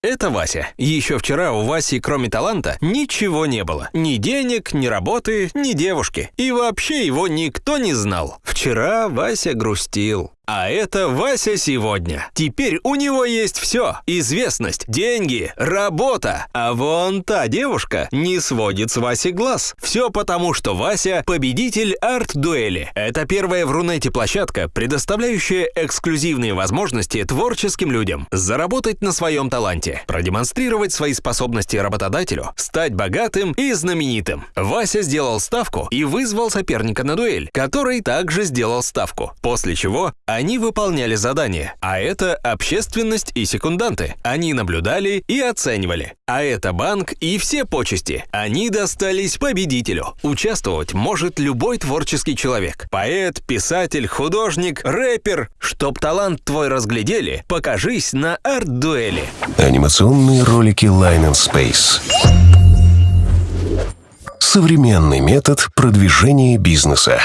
Это Вася. Еще вчера у Васи, кроме таланта, ничего не было. Ни денег, ни работы, ни девушки. И вообще его никто не знал. Вчера Вася грустил. А это Вася сегодня. Теперь у него есть все. Известность, деньги, работа. А вон та девушка не сводит с Васи глаз. Все потому, что Вася – победитель арт-дуэли. Это первая в Рунете площадка, предоставляющая эксклюзивные возможности творческим людям. Заработать на своем таланте, продемонстрировать свои способности работодателю, стать богатым и знаменитым. Вася сделал ставку и вызвал соперника на дуэль, который также сделал ставку. После чего они выполняли задание, а это общественность и секунданты. Они наблюдали и оценивали. А это банк и все почести. Они достались победителю. Участвовать может любой творческий человек. Поэт, писатель, художник, рэпер. Чтоб талант твой разглядели, покажись на арт-дуэли. Анимационные ролики Line and Space. Современный метод продвижения бизнеса.